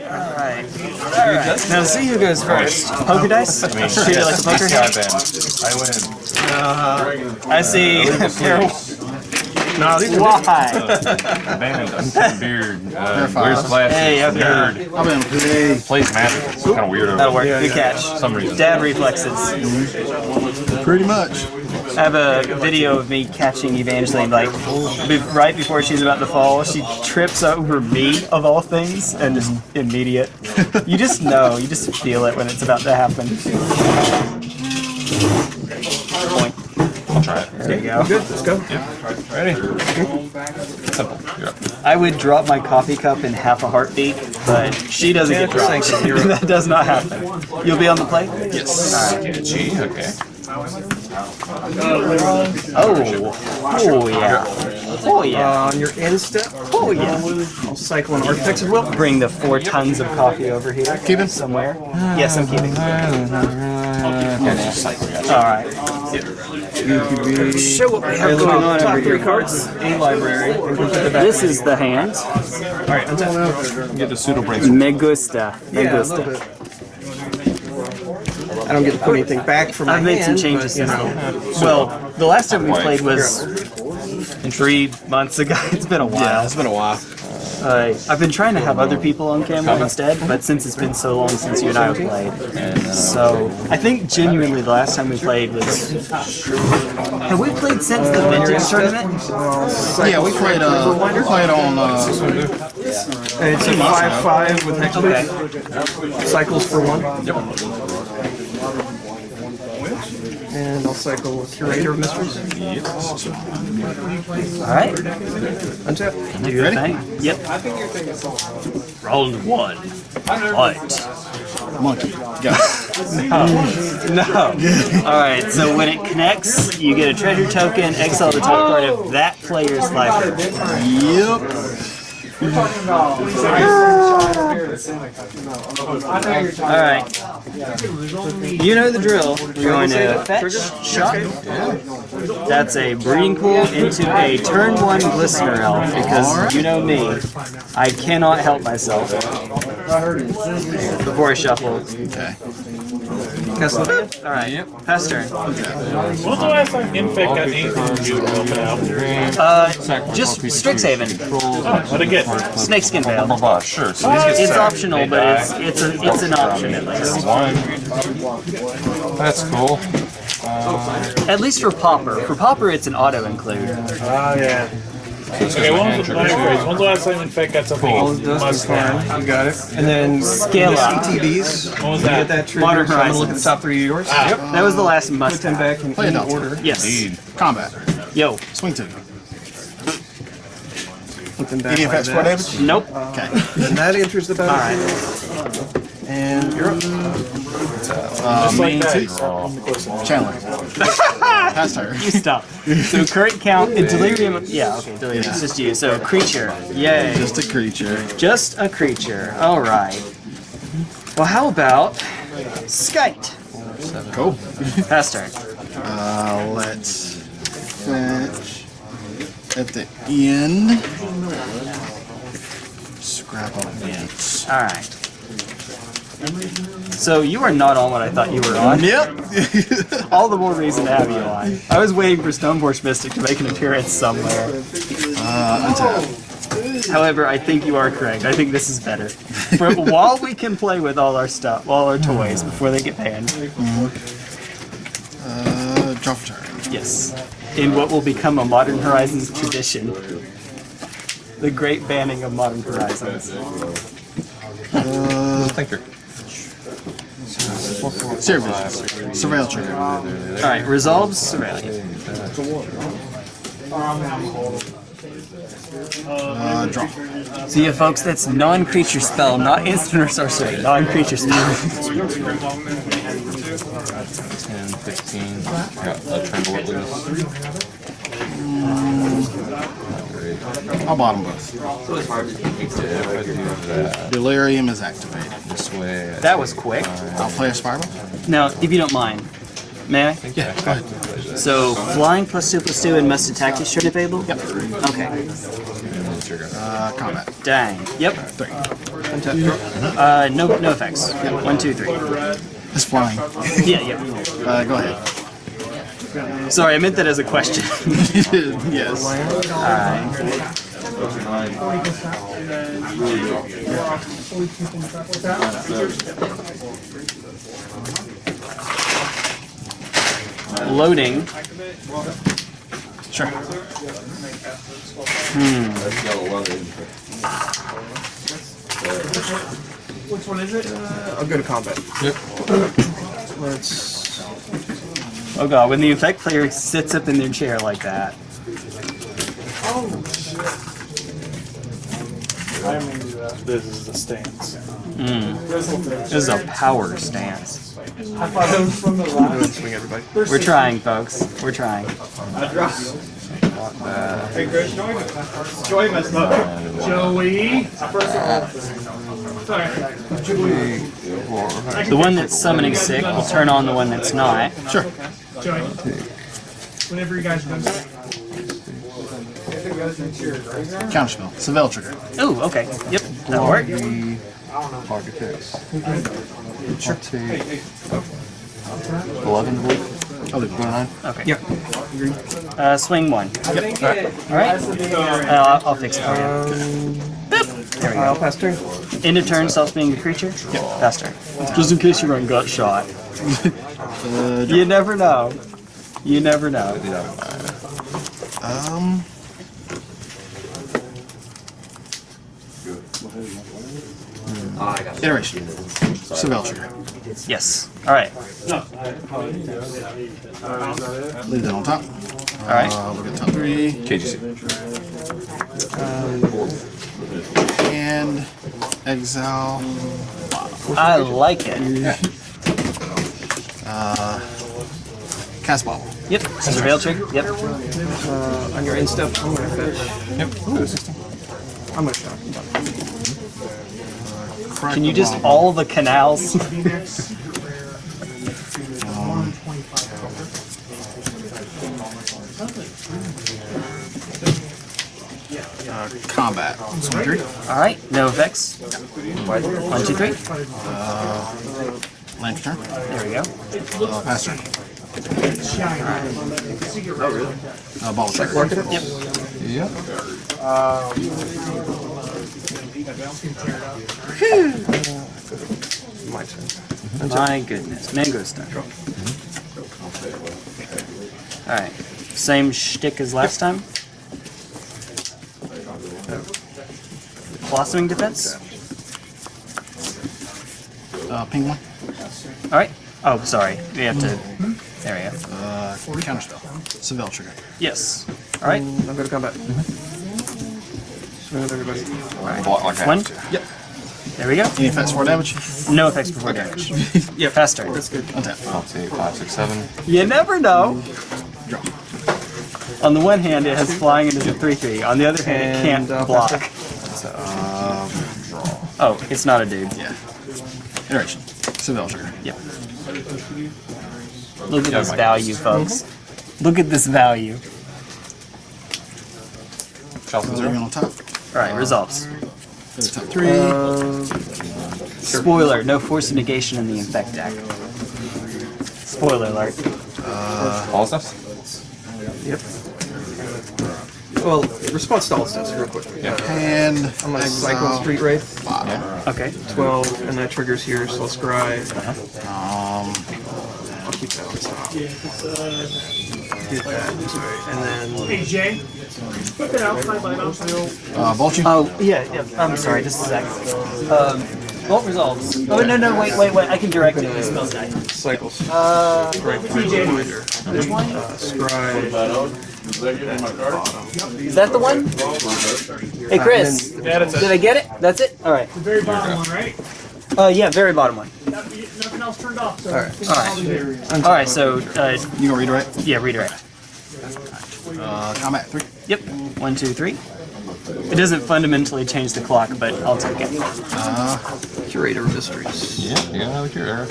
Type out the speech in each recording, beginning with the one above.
Alright. Now see who goes first. Poker dice? Treat it like a poker hand. I win. I see. No, these are Why? Band, beard, uh, five. wears glasses, Hey, okay. nerd, I'm in play. plays magic. It's kind of weird. over That'll work. there. Good catch. Some reason. Dad reflexes. Pretty much. I have a video of me catching Evangeline, like, right before she's about to fall. She trips over me, of all things, and just immediate. You just know, you just feel it when it's about to happen. I'll try it. There you go. good. Let's go. Ready? Simple. You're. I would drop my coffee cup in half a heartbeat, but she doesn't get dropped. that does not happen. You'll be on the play? Yes. G. Okay. Oh, oh yeah. Oh yeah. Uh, on your end step, Oh yeah. I'll cycle an Architects of Will. Bring the four tons of coffee over here. Keep it somewhere. Yes, I'm keeping. All right. Show what we have going on over Three cards, a library. and go to the back. This is the hand. All right, untap. Get the pseudo brain. Me gusta. Me a little gusta. I don't get to put anything back from my I've made some changes but, you since know. then. Well, the last time we played was three months ago. It's been a while. Yeah, it's been a while. Uh, I've been trying to have other people on camera instead, but since it's been so long since you and I have played, so I think genuinely the last time we played was. Have we played since the vintage tournament? Yeah, we played. Uh, we played on. Uh, And it's a five-five with next Okay. cycles for one. Yep. And I'll cycle Curator of Mysteries. All right. Untap. Do your thing. Yep. Round one. Fight. monkey. Go. No. All right. So when it connects, you get a treasure token. Exile the top card of that player's library. yep. All right. You know the drill. We're going to fetch, shot. That's a breeding pool into a turn one glistener elf because you know me, I cannot help myself. Before I shuffle. Okay. All right. Yep. Pass turn. When was the last time Infect got anything from you to open out? Uh, just Strixhaven. What again? Snakeskin Veil. Blah, blah, sure. So It's stacked. optional, but it's it's a it's an option at least. One. That's cool. At least for Popper. For Popper, it's an auto include. Oh, yeah. Okay, when was, the, let me. When's the last time Infect got something All you it does is must have? You got it. And then Scale up. CTBs. When was You get that? that trigger. Modern so I'm gonna look at the top three of yours. Yep. That was the last must Put them back in Play any order. Yes. Indeed. Combat. Yo. Swing two. Put them back Any effects for damage? Nope. Okay. And that enters the battlefield. And you're up. Uh, Just like that. Chandler. Pass turn. You stop. So current count in delirium. Yeah. Okay. Delirium. It's just you. So creature. Yay. Just a creature. Just a creature. All right. Well, how about Skite? Cool. Pass turn. Uh, let's fetch at the end. Scrap on it. All right. So you are not on what I thought you were on. Yep. All the more reason to have you on. I was waiting for Stoneforge Mystic to make an appearance somewhere. uh. However, I think you are correct. I think this is better. For, while we can play with all our stuff, all our toys before they get banned. Uh, draw for turn. Yes. In what will become a Modern Horizons tradition. The great banning of Modern Horizons. Thinker. Seer vision. Surveil trigger. Alright, resolves Cerealian. Uh, draw. See you folks, that's non-creature spell, not instant or sorcery. Non-creature spell. 10, 15. Got a tremble at least. I'll bottom both. If I do that Delirium is activated. this way. that was quick. I'll play a spiral. Now, if you don't mind, may I? Yeah, go ahead. So, flying plus two plus two and must attack is turn available? Yep. Okay. Uh, combat. Dang. Yep. Three. Untap draw. Uh, no, no effects. One, two, three. It's flying. Yeah, yeah. Uh, go ahead. Sorry, I meant that as a question. yes. Loading. Sure. Uh, I'll go to combat. Yep. Let's. Oh god, when the effect player sits up in their chair like that. Oh shit. I mean, uh, this is the stance. Mm. This is a power stance. Swing everybody. We're trying, folks. We're trying. Joey. The one that's summoning sick will turn on the one that's not. Sure. Joey. Whenever you guys are done. Counterspell. Surveil trigger. Ooh, okay. Yep, that'll work. Target picks. Sure. Take 11 to believe. I'll leave it. Nine. Okay. Yep. Uh, swing one. Yep. Alright. Uh, I'll, I'll fix it for you. Boop. There we I'll go. pass turn. End of turn, self being a creature? Yep. Pass turn. Just in case you run gut shot. Uh, You never know. You never know. um. Iteration. Surveil trigger. Yes. Alright. Leave that on top. Alright. Uh, we'll get top three. KGC. And exile. I like it. Cast bottle. Yep. Surveil trick. Yep. Uh, on your end step, I'm gonna fetch. Yep. I'm gonna shot. Crack Can you just bottle. all the canals? Uh, combat. Three. Alright. No effects. One, two, three. Turn. There we go. Uh, pass turn. Uh, bottle trigger. Market it. Yep. Yep. My turn. My goodness. Mango stun. Alright. Same shtick as last time. Blossoming defense. Uh, ping one. Alright. Oh, sorry. We have to. There we go. Uh, counterspell. Surveil trigger. Yes. Alright. I'm go to combat. Swing with everybody. Block like One. Yep. There we go. Any effects for damage? No effects before damage. Yeah. Pass turn. That's good. Untap. I'll take 5, 6, 7. You never know. Draw. On the one hand, it has flying and is a 3 3. On the other hand, it can't And, uh, block. pass Oh, it's not a dude. Yeah. Iteration. Surveil trigger. Yep. Look at Yeah, this Mike. value, folks. Look at this value. Shuffle Zero zero. on top. Alright, resolves. Go to top three. Uh, Spoiler, no force of negation in the infect deck. Spoiler alert. All stuff? yep. Well, response to all stuff real quick. Yeah. and I'm gonna cycle. Street Wraith, Yeah. Okay. 12, and that triggers here, so I'll scry. Um, I'll keep that on top. Get that, sorry. And then Hey, Jay. Put that outside my mouth. uh, Vulture. Oh, yeah, yeah. I'm sorry, just a sec. Um, Vault resolves. Oh, no, no, wait, wait, wait. I can direct it to the spell die. cycles. Uh, Right, TJ. reminder. which one? Uh, scry. Is that the one? Hey, Chris. Did I get it? That's it? Alright. The very bottom one, right? Uh, yeah, very bottom one. Nothing else turned off. So Alright. Alright. Alright, so, uh, You gonna redirect? yeah, redirect. Uh, combat three. Yep. One, two, three. It doesn't fundamentally change the clock, but I'll take it. Curator of Mysteries. Yeah, you got another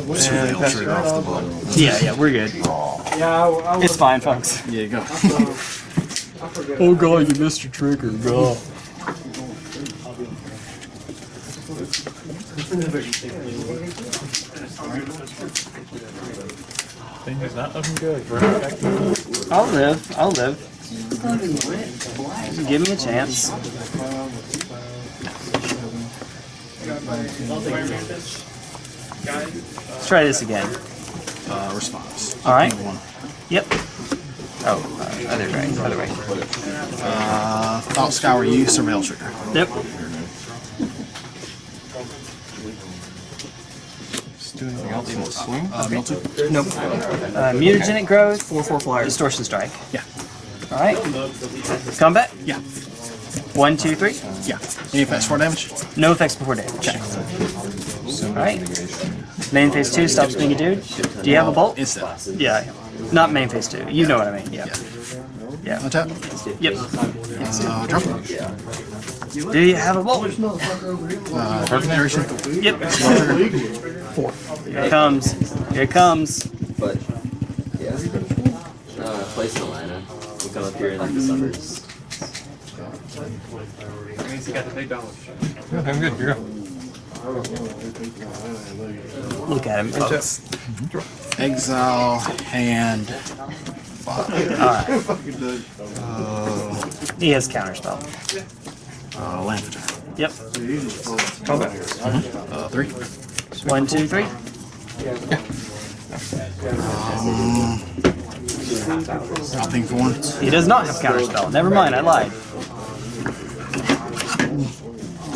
cure. And pass it off the bottom. Yeah, yeah, we're good. yeah, I, I It's fine, folks. There you go. Oh god, you missed your trigger, god. Thing is not looking good. Right I'll live. I'll live. Give me a chance. Let's try this again. Uh, response. All right. One. Yep. Oh, uh, other way. Other way. Uh, thought scour you, surveil trigger. Yep. Just do anything else? Want to swing? Uh, mill. Nope. Uh, mutagenic growth. Four four flyer. Distortion strike. Yeah. All right. Combat. Yeah. One, two, three. Yeah. Any effects for damage? No effects before damage. All right. Main phase two stops being a dude. Do you have a bolt? Instant. Yeah. Not main phase two. You know what I mean. Yeah. Yeah. Untap. Yep. Uh, drop. Do you have a bolt? Uh, target duration. Yep. Here it comes. Here it comes. But yeah, uh, place in Atlanta. We come up here in like the summers. Yeah, I'm good. You're good. Look at him, folks. Exile hand. Alright. He has counterspell. Uh, land attack. Yep. Uh, three. One, two, three. Nothing for one. He does not have counterspell. Never mind, I lied.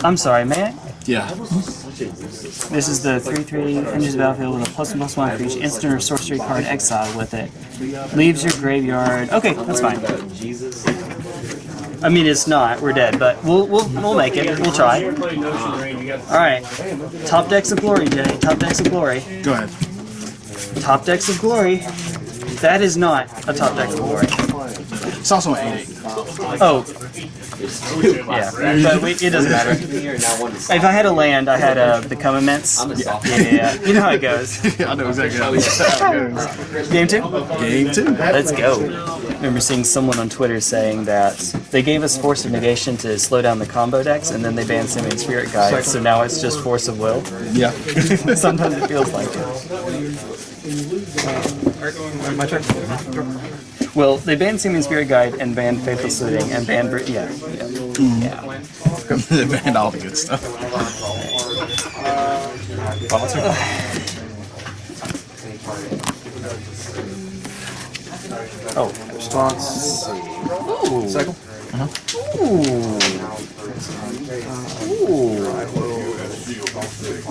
I'm sorry, man. Yeah. This is the 3-3 enters the battlefield with a plus one plus one for each instant or sorcery card exiled with it. Leaves your graveyard. Okay, that's fine. I mean, it's not. We're dead, but we'll we'll we'll make it. We'll try. All right. Top decks of glory, Jenny. Top decks of glory. Go ahead. Top decks of glory. That is not a top deck of glory. It's also an 8 Oh. Yeah, but we, it doesn't matter. If I had a land, I had uh, become immense. I'm Yeah, yeah, yeah. You know how it goes. 8. I know exactly how it goes. Game two. Game two. Let's go. I remember seeing someone on Twitter saying that they gave us Force of Negation to slow down the combo decks, and then they banned Simian Spirit Guide, so now it's just Force of Will. Yeah. Sometimes it feels like it. My turn. Well, they banned Simian Spirit Guide and banned Faithful Suiting and banned Br- yeah, yeah, mm. yeah. they banned all the good stuff. Oh, response. Ooh. Cycle. Uh-huh. Ooh. Ooh.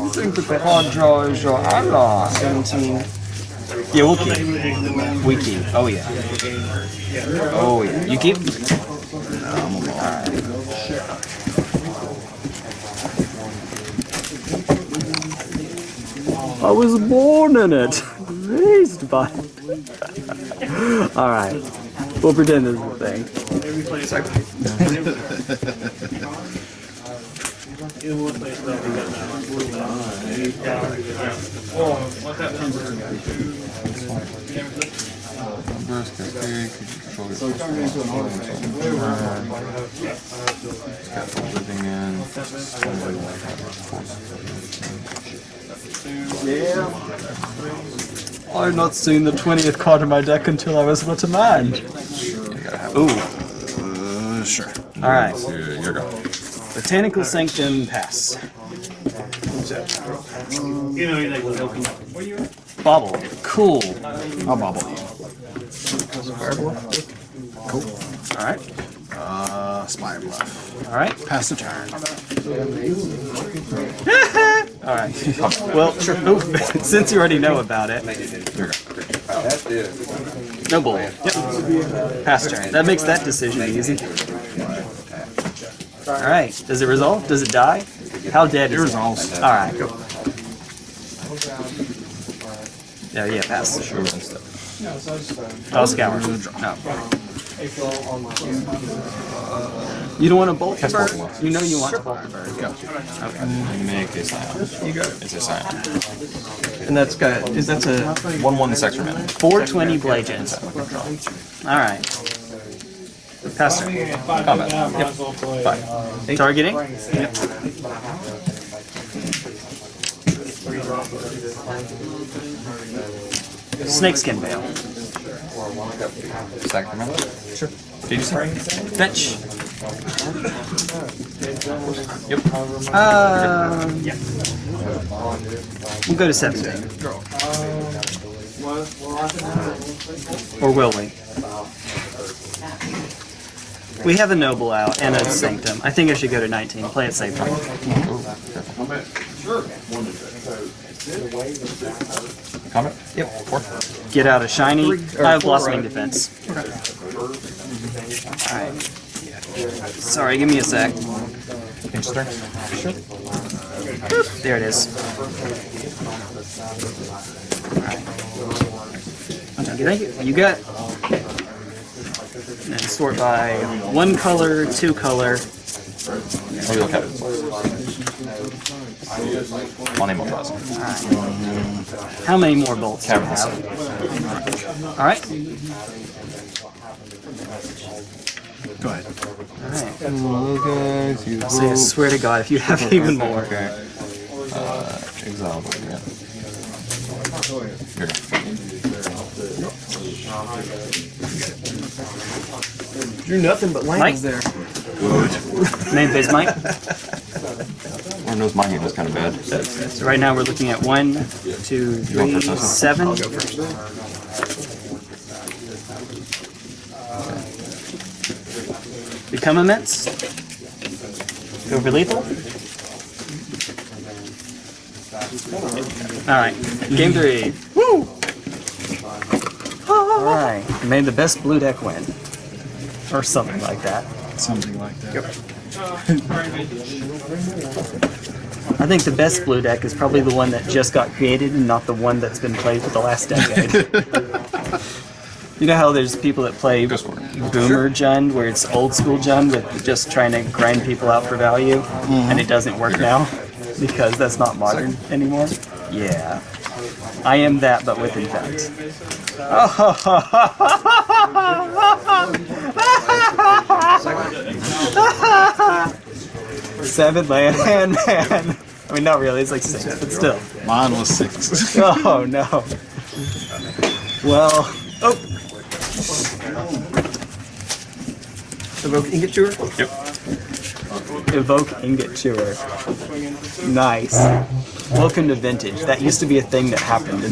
You think that the hard draw is your ally? 17. Yeah, we'll keep. We keep. Oh, yeah. Oh, yeah. You keep? I was born in it, raised by it. All right, we'll pretend this is a thing. Burst, cascade, creature control gets plus one, plus one until end of turn. Scaffold living in. I've not seen the 20th card in my deck until I was but a man. Ooh, Uh, sure. alright. You're, you're go. Botanical Sanctum pass. Bobble. Cool. I'll bobble you. Alright, Uh, Spire Bluff. alright. Pass the turn. Alright. Well, since you already know about it. No bull. Yep. Pass turn. That makes that decision easy. Alright. Does it resolve? Does it die? How dead It is it? resolves. Alright, go. Yeah, yeah, pass. Sure and stuff. I'll scour. No. You don't want to bolt the bird? You know you want to bolt the bird. Make a scion. You it. It's a scion. And that's got, is that's a, 1 1 this extra mana. 420 blade gens. Alright. Pass turn. Combat. Yep. Targeting. Yep. Snakeskin Veil. Second command. Sure. DGC. Fetch. Yep. Um, yeah. We'll go to 17. Or will we? We have a Noble out and a Sanctum. I think I should go to 19. Play it safe. Combat. Yep. Four. Get out a shiny. I have uh, Blossoming Defense. Alright. Sorry, give me a sec. Pinch turn. Sure. There it is. Alright. Thank you. You got. And sort by one color, two color. Oh, you look at it. Money Moltres. How many more bolts do you Caverns. Alright. Go ahead. Alright. guys, you So I swear to God, if you have even more. Okay. Uh, exile. Yeah. Here. Drew nothing but lands Mike? there. Main phase Mike. Lord knows my hand was kind of bad. So right now we're looking at one, two, You want three, first, Justin? seven. I'll go first. Become immense. Go for lethal. Alright, game three. Alright, made the best blue deck win. Or something like that. Something like that. Yep. I think the best blue deck is probably the one that just got created and not the one that's been played for the last decade. you know how there's people that play. Boomer Jund, where it's old school Jund with just trying to grind people out for value, and it doesn't work now because that's not modern anymore? Yeah. I am that, but with intent. Seven land, man. I mean, not really, it's like six, but still. Mine was six. Oh no. Well, oh. Evoke Ingot Chewer. Yep. Evoke Ingot Chewer. Nice. Welcome to Vintage. That used to be a thing that happened.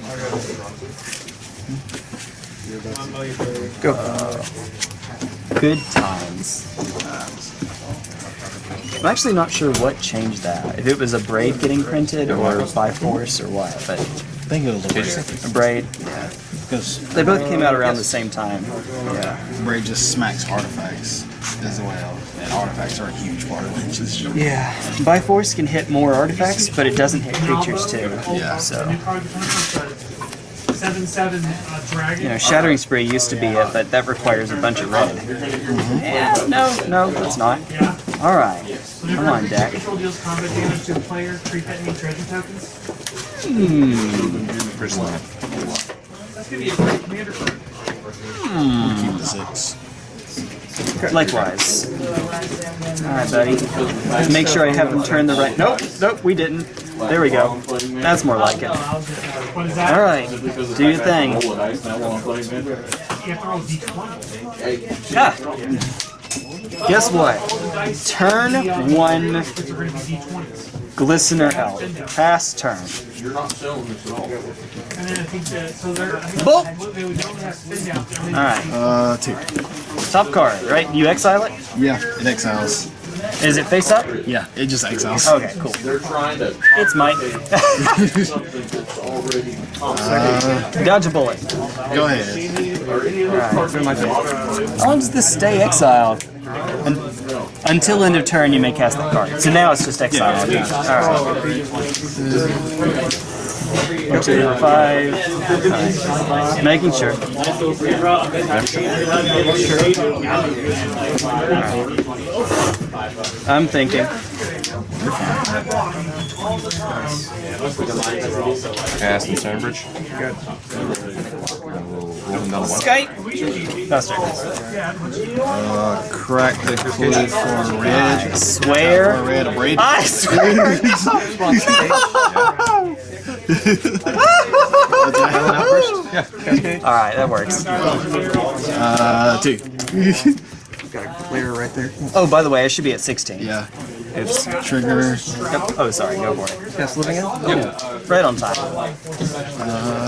In yeah. Uh, good times. I'm actually not sure what changed that. If it was Abrade getting printed or by force or what, but I think it was Abrade. a braid. Because They both came out uh, around the same time. Yeah. braid just smacks artifacts as well. And artifacts are a huge part of Lynch's job. Yeah. By force can hit more artifacts, but it doesn't hit creatures too. Yeah. So. Seven seven uh, dragon. You know, Shattering spray used to be it, but that requires a bunch of red. Yeah, no, no, that's not. Yeah. Alright, come on, deck. Control deals combat damage to the player. Create any treasure tokens. First line. That's gonna be a great commander card. Keep the six. Likewise. Alright, buddy. Make sure I have them turn the right. Nope, nope, we didn't. There we go. That's more like it. What is that? Alright, do your thing. You ah. Guess what? Turn one You're gonna be d20s. Glistener Elf. Pass turn. And then I think that so they're. I think Bolt. They would only down. Alright, Uh, two. top card, right? You exile it? Yeah, it exiles. Is it face up? Yeah, it just exiles. Okay, cool. It's Mike. Dodge a bullet. Go ahead. How long does this stay exiled? Un- until end of turn, you may cast that card. So now it's just exiled. Alright. One, two, five. Alright. Making sure. Alright. I'm thinking. Cast and Sandbridge. rolling down the one. Skype. Uh, crack the clue for red. Swear. Red, Abrade. I swear. All right, that works. Uh, two. Got a clear right there. Oh, by the way, I should be at 16. Yeah. Oops. Trigger. Oh, sorry. Go for it. Cast living end? Yep. Right on time. Uh,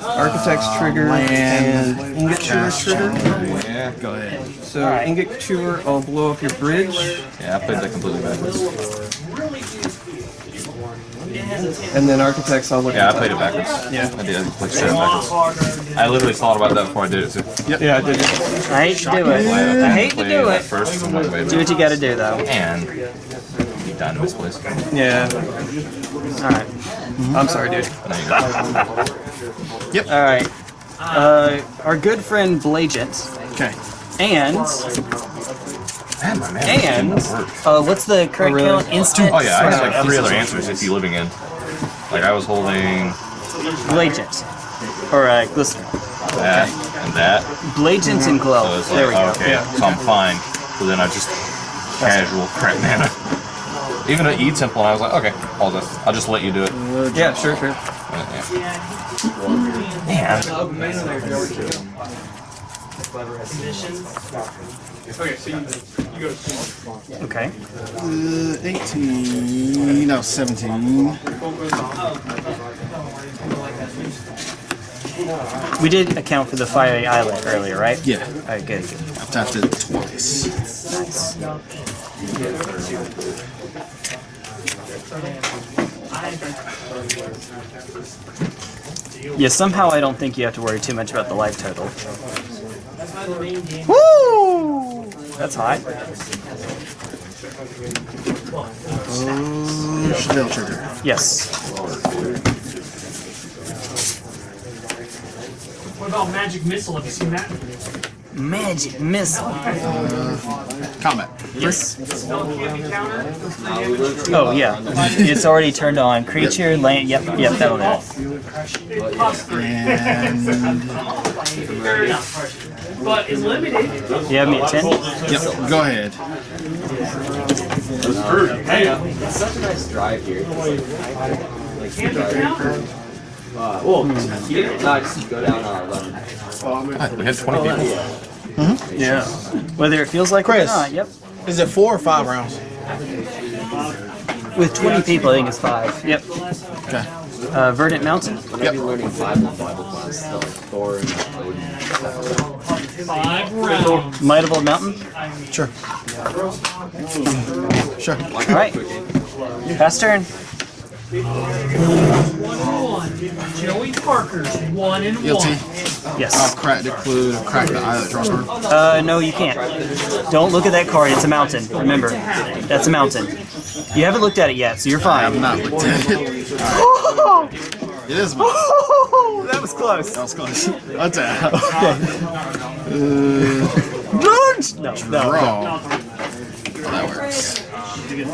Oh, architect's oh, trigger land, and Ingot Chewer's trigger. Yeah. Go ahead. So Ingot Chewer, I'll blow up your bridge. Yeah, I played that completely backwards. And then Architects, I'll look Yeah, I played it backwards. Yeah. I did. I played straight backwards. I literally thought about that before I did it too. Yeah, I did. it. I hate to do it. I hate to do it. First, I'm like, wait a Do what you got to do, though. And be done in this place. Yeah. All right. I'm sorry, dude. There you go. All right. Uh, our good friend Blagent Okay. and Man, my man. and uh, what's the correct really? count? Instant. Oh yeah, I had like three other answers if you're living in. Like I was holding Blagent or uh, Glistener. that and that. Blagent and Glow. So like, there we go. okay, so I'm fine. So then I just casual crap mana. Even at E Temple, and I was like, okay, I'll just, I'll just let you do it. Yeah, sure, sure. Uh, yeah. Man. Okay. Uh, 18. No, 17. We did account for the fiery islet earlier, right? Yeah. All right, good. good. I've tapped it twice. Nice. Yeah, somehow I don't think you have to worry too much about the life total. Woo! That's hot. Oh, Chevelle trigger. Yes. What about Magic Missile? Have you seen that? Magic missile. Combat. Yes. Spell can't be countered. Oh yeah. It's already turned on. Creature, land. Yep, yep. That'll do. And. But it's limited. You have me at ten. Yep, go ahead. It's such a nice drive here. Can't be countered. Uh, well, here, no, just go down uh, 11. God, we had 20 people. Yeah. Whether it feels like it or Chris. not. Yep. Is it four or five rounds? With 20 people, I think it's five. Yep. Okay. Uh, Verdant Mountain. I'm gonna learning Bible, Bible class. Like Thor and Odin. Five rounds. Might of Old Mountain. Sure. Sure. All right. Pass turn. One and one. Joey Parker's one and Guilty. one. I've cracked the clue, crack the islet, draw card. Uh, no, you can't. Don't look at that card. It's a mountain. Remember, that's a mountain. You haven't looked at it yet, so you're fine. I've fine. not looked at it. It is mine. that was close. That was close. What's that? No, no. Draw. Oh, that works.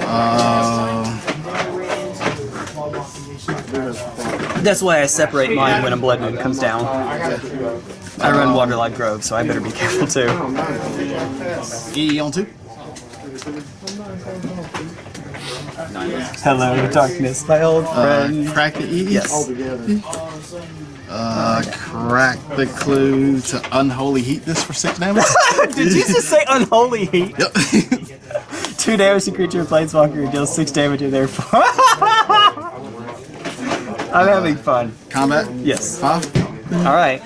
Um, That's why I separate mine when a blood moon comes down. I run Waterlog Grove, so I better be careful too. E on two. Hello, darkness, my old Uh, crack the E. Yes. Uh, crack the clue to unholy heat this for six damage. Did you just say unholy heat? yep. Two damage to creature planeswalker deals six damage in there. I'm having fun. Combat. Yes. Five. All right.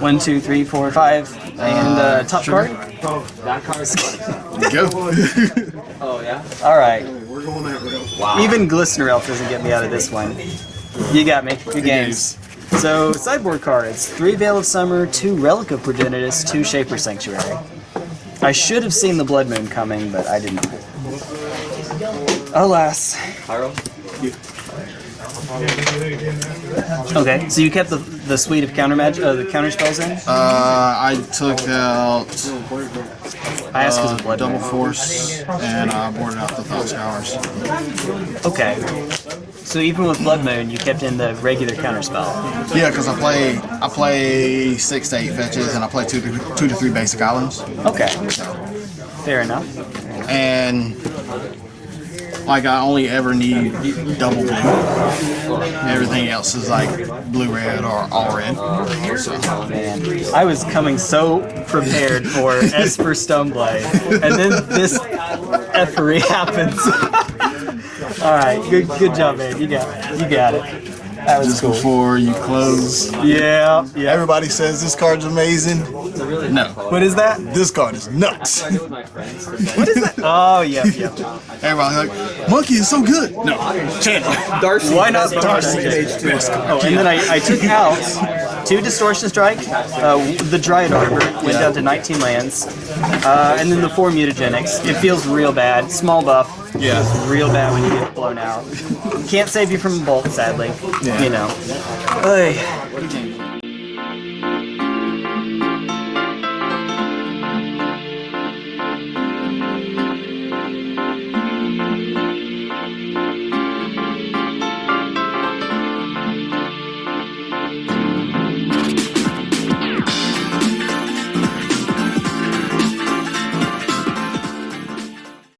One, two, three, four, five, and uh, top sugar. card. That card's funny. Go. Oh, yeah? All right. Even Glistener Elf doesn't get me out of this one. You got me. Good games. So sideboard cards: three Veil of Summer, two Relic of Progenitus, two Shaper Sanctuary. I should have seen the Blood Moon coming, but I didn't. Alas. Pyro. Okay, so you kept the the suite of counter mag uh, the counter spells in. Uh, I took out I asked because uh, of blood. double force and I boarded out the thought showers. Okay. So even with Blood Moon, you kept in the regular counter spell. Yeah, because I play I play six to eight fetches and I play two to two to three basic islands. Okay. Fair enough. and like I only ever need double blue. Everything else is like blue red or all red. So, I was coming so prepared for Esper Stoneblade, and then this effery happens. All right, good good job, man. You got it. You got it. That was just cool. before you close, Yeah, yeah. everybody says this card's amazing. No, What is that? this card is nuts. I go with my friends. What is that? Oh, yeah, yeah. Everybody's like, Monkey is so good. No, Channel. Darcy. Why not Darcy Darcy? is the best. Oh, and then I, I took out two Distortion Strike, uh, the Dryad Arbor went down to 19 lands, uh, and then the four Mutagenics. It feels real bad. Small buff. Yeah. It's real bad when you get blown out. Can't save you from a bolt, sadly. Yeah. You know. Oy.